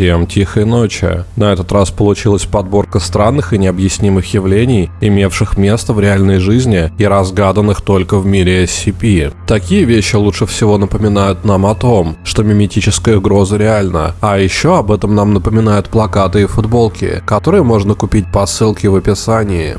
Всем тихой ночи. На этот раз получилась подборка странных и необъяснимых явлений, имевших место в реальной жизни и разгаданных только в мире SCP. Такие вещи лучше всего напоминают нам о том, что миметическая угроза реальна, а еще об этом нам напоминают плакаты и футболки, которые можно купить по ссылке в описании.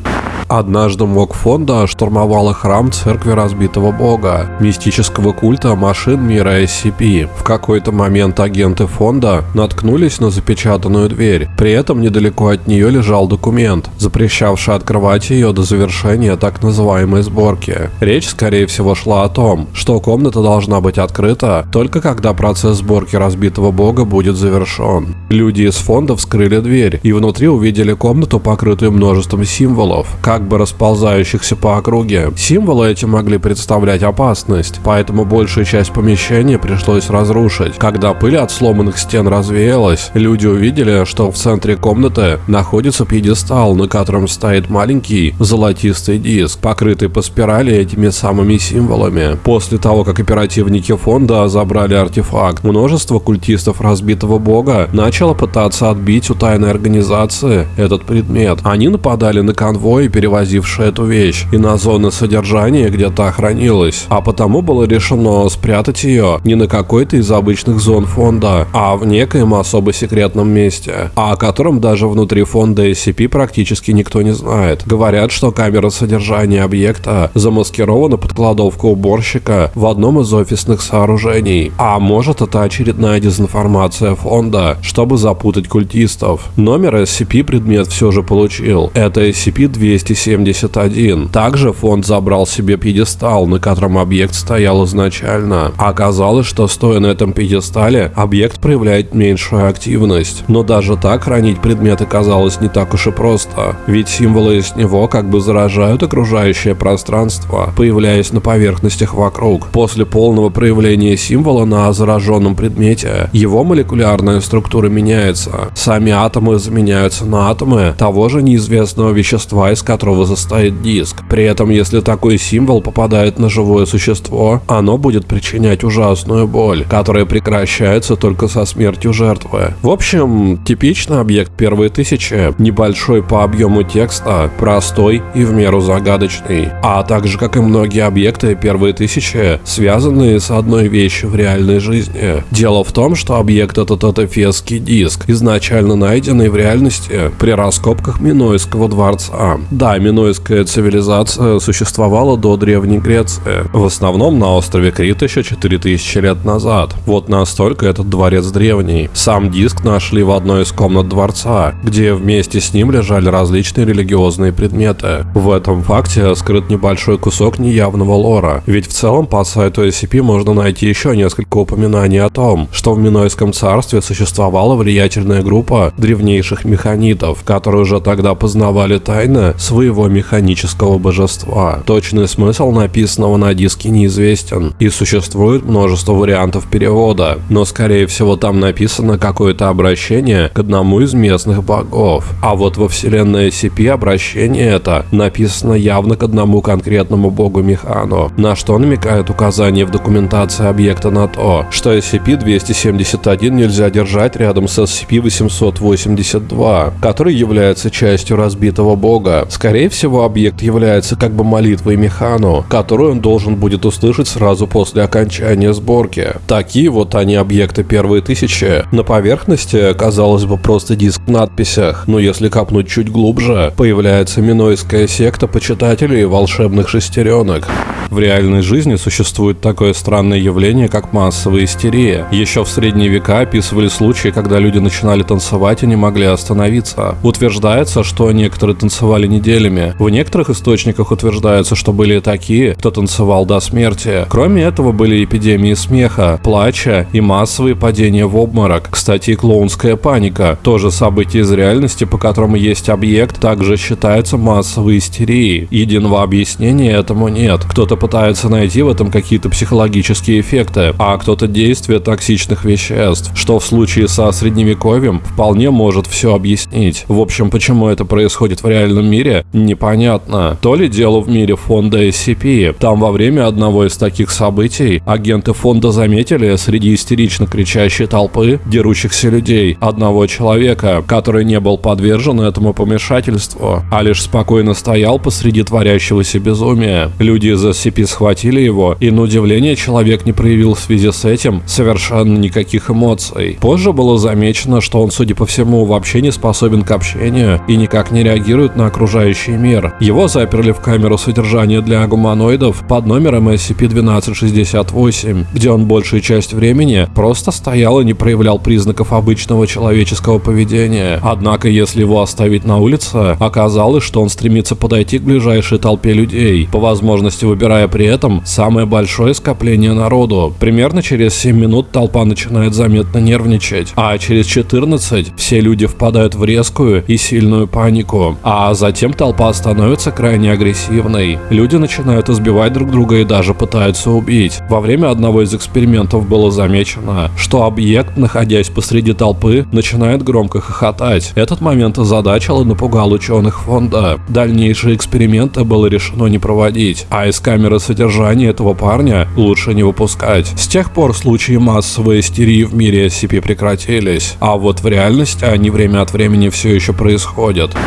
Однажды МОК фонда штурмовала храм церкви разбитого бога, мистического культа машин мира SCP. В какой-то момент агенты фонда наткнулись на запечатанную дверь. При этом недалеко от нее лежал документ, запрещавший открывать ее до завершения так называемой сборки. Речь, скорее всего, шла о том, что комната должна быть открыта только когда процесс сборки разбитого бога будет завершен. Люди из фонда вскрыли дверь и внутри увидели комнату, покрытую множеством символов, как бы расползающихся по округе. Символы эти могли представлять опасность, поэтому большую часть помещения пришлось разрушить. Когда пыль от сломанных стен развеялась, люди увидели, что в центре комнаты находится пьедестал, на котором стоит маленький золотистый диск, покрытый по спирали этими самыми символами. После того, как оперативники фонда забрали артефакт, множество культистов разбитого бога начало пытаться отбить у тайной организации этот предмет. Они нападали на конвой и перевозивший эту вещь, и на зоны содержания, где та хранилась, а потому было решено спрятать ее не на какой-то из обычных зон фонда, а в некоем особо секретном месте, а о котором даже внутри фонда SCP практически никто не знает. Говорят, что камера содержания объекта замаскирована под кладовку уборщика в одном из офисных сооружений. А может это очередная дезинформация фонда, чтобы запутать культистов. Номер SCP предмет все же получил. Это SCP-270 71. Также фонд забрал себе пьедестал, на котором объект стоял изначально. Оказалось, что стоя на этом пьедестале, объект проявляет меньшую активность. Но даже так хранить предметы казалось не так уж и просто. Ведь символы из него как бы заражают окружающее пространство, появляясь на поверхностях вокруг. После полного проявления символа на зараженном предмете, его молекулярная структура меняется. Сами атомы заменяются на атомы того же неизвестного вещества, из которого которого состоит диск. При этом, если такой символ попадает на живое существо, оно будет причинять ужасную боль, которая прекращается только со смертью жертвы. В общем, типичный объект первой тысячи, небольшой по объему текста, простой и в меру загадочный. А также, как и многие объекты первой тысячи, связанные с одной вещью в реальной жизни. Дело в том, что объект этот это фесский диск, изначально найденный в реальности при раскопках Минойского дворца. Да, минойская цивилизация существовала до Древней Греции, в основном на острове Крит еще 4000 лет назад. Вот настолько этот дворец древний. Сам диск нашли в одной из комнат дворца, где вместе с ним лежали различные религиозные предметы. В этом факте скрыт небольшой кусок неявного лора, ведь в целом по сайту SCP можно найти еще несколько упоминаний о том, что в Минойском царстве существовала влиятельная группа древнейших механитов, которые уже тогда познавали тайны своего своего механического божества. Точный смысл написанного на диске неизвестен, и существует множество вариантов перевода, но скорее всего там написано какое-то обращение к одному из местных богов. А вот во вселенной SCP обращение это написано явно к одному конкретному богу Механу, на что намекает указание в документации объекта на то, что SCP-271 нельзя держать рядом с SCP-882, который является частью разбитого бога. Скорее Скорее всего, объект является как бы молитвой Механу, которую он должен будет услышать сразу после окончания сборки. Такие вот они объекты первые тысячи. На поверхности, казалось бы, просто диск в надписях, но если копнуть чуть глубже, появляется минойская секта почитателей волшебных шестеренок. В реальной жизни существует такое странное явление, как массовая истерия. Еще в средние века описывали случаи, когда люди начинали танцевать и не могли остановиться. Утверждается, что некоторые танцевали неделями. В некоторых источниках утверждается, что были такие, кто танцевал до смерти. Кроме этого были эпидемии смеха, плача и массовые падения в обморок. Кстати, клоунская паника, тоже событие из реальности, по которому есть объект, также считается массовой истерией. Единого объяснения этому нет. Кто-то пытается найти в этом какие-то психологические эффекты, а кто-то действие токсичных веществ, что в случае со средневековьем вполне может все объяснить. В общем, почему это происходит в реальном мире, Непонятно. То ли дело в мире фонда SCP. Там во время одного из таких событий агенты фонда заметили среди истерично кричащей толпы дерущихся людей одного человека, который не был подвержен этому помешательству, а лишь спокойно стоял посреди творящегося безумия. Люди из SCP схватили его, и на удивление человек не проявил в связи с этим совершенно никаких эмоций. Позже было замечено, что он, судя по всему, вообще не способен к общению и никак не реагирует на окружающий мир. Его заперли в камеру содержания для гуманоидов под номером SCP-1268, где он большую часть времени просто стоял и не проявлял признаков обычного человеческого поведения. Однако, если его оставить на улице, оказалось, что он стремится подойти к ближайшей толпе людей, по возможности выбирая при этом самое большое скопление народу. Примерно через 7 минут толпа начинает заметно нервничать, а через 14 все люди впадают в резкую и сильную панику, а затем толпа становится крайне агрессивной. Люди начинают избивать друг друга и даже пытаются убить. Во время одного из экспериментов было замечено, что объект, находясь посреди толпы, начинает громко хохотать. Этот момент озадачил и напугал ученых фонда. Дальнейшие эксперименты было решено не проводить, а из камеры содержания этого парня лучше не выпускать. С тех пор случаи массовой истерии в мире SCP прекратились, а вот в реальности они время от времени все еще происходят.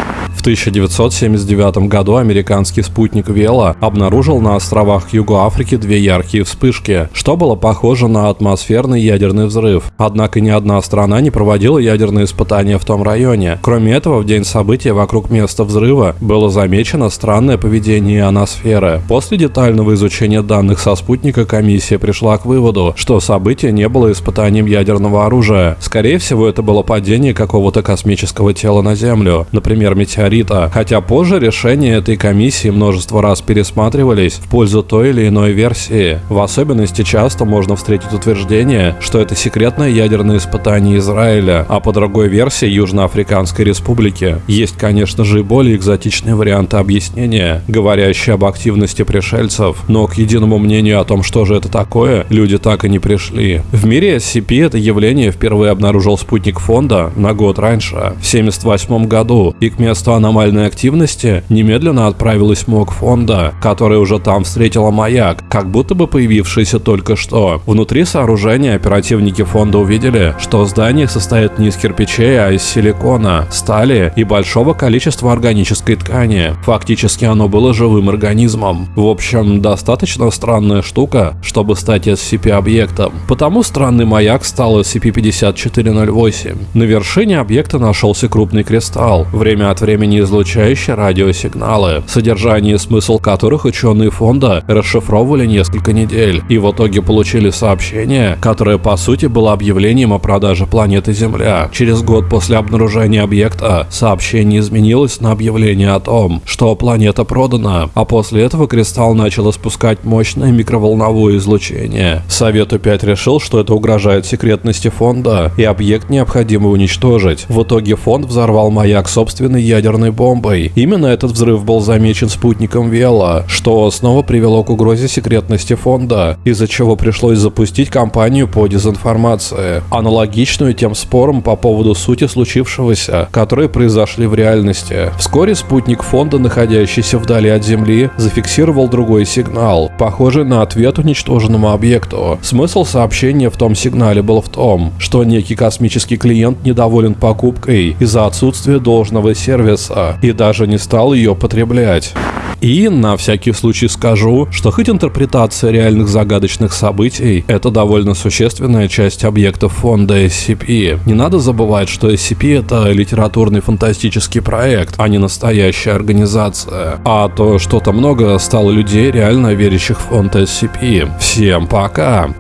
В 1979 году американский спутник Вела обнаружил на островах Юга Африки две яркие вспышки, что было похоже на атмосферный ядерный взрыв. Однако ни одна страна не проводила ядерные испытания в том районе. Кроме этого, в день события вокруг места взрыва было замечено странное поведение ионосферы. После детального изучения данных со спутника комиссия пришла к выводу, что событие не было испытанием ядерного оружия. Скорее всего, это было падение какого-то космического тела на Землю, например, метеорита. Хотя позже решения этой комиссии множество раз пересматривались в пользу той или иной версии. В особенности часто можно встретить утверждение, что это секретное ядерное испытание Израиля, а по другой версии Южноафриканской Республики. Есть, конечно же, и более экзотичные варианты объяснения, говорящие об активности пришельцев, но к единому мнению о том, что же это такое, люди так и не пришли. В мире SCP это явление впервые обнаружил спутник фонда на год раньше, в 1978 году, и к месту аномальной активности немедленно отправилась МОК фонда, которая уже там встретила маяк, как будто бы появившийся только что. Внутри сооружения оперативники фонда увидели, что здание состоит не из кирпичей, а из силикона, стали и большого количества органической ткани. Фактически оно было живым организмом. В общем, достаточно странная штука, чтобы стать SCP-объектом. Потому странный маяк стал SCP-5408. На вершине объекта нашелся крупный кристалл, время от времени излучающий радиосигналы, содержание и смысл которых ученые фонда расшифровывали несколько недель, и в итоге получили сообщение, которое по сути было объявлением о продаже планеты Земля. Через год после обнаружения объекта сообщение изменилось на объявление о том, что планета продана, а после этого кристалл начал испускать мощное микроволновое излучение. Совет У-5 решил, что это угрожает секретности фонда, и объект необходимо уничтожить. В итоге фонд взорвал маяк собственной ядерной бомбой. Именно этот взрыв был замечен спутником Вела, что снова привело к угрозе секретности фонда, из-за чего пришлось запустить кампанию по дезинформации, аналогичную тем спорам по поводу сути случившегося, которые произошли в реальности. Вскоре спутник фонда, находящийся вдали от Земли, зафиксировал другой сигнал, похожий на ответ уничтоженному объекту. Смысл сообщения в том сигнале был в том, что некий космический клиент недоволен покупкой из-за отсутствия должного сервиса и даже не стал ее потреблять. И на всякий случай скажу, что хоть интерпретация реальных загадочных событий – это довольно существенная часть объектов фонда SCP, не надо забывать, что SCP – это литературный фантастический проект, а не настоящая организация. А то что-то много стало людей, реально верящих в фонд SCP. Всем пока!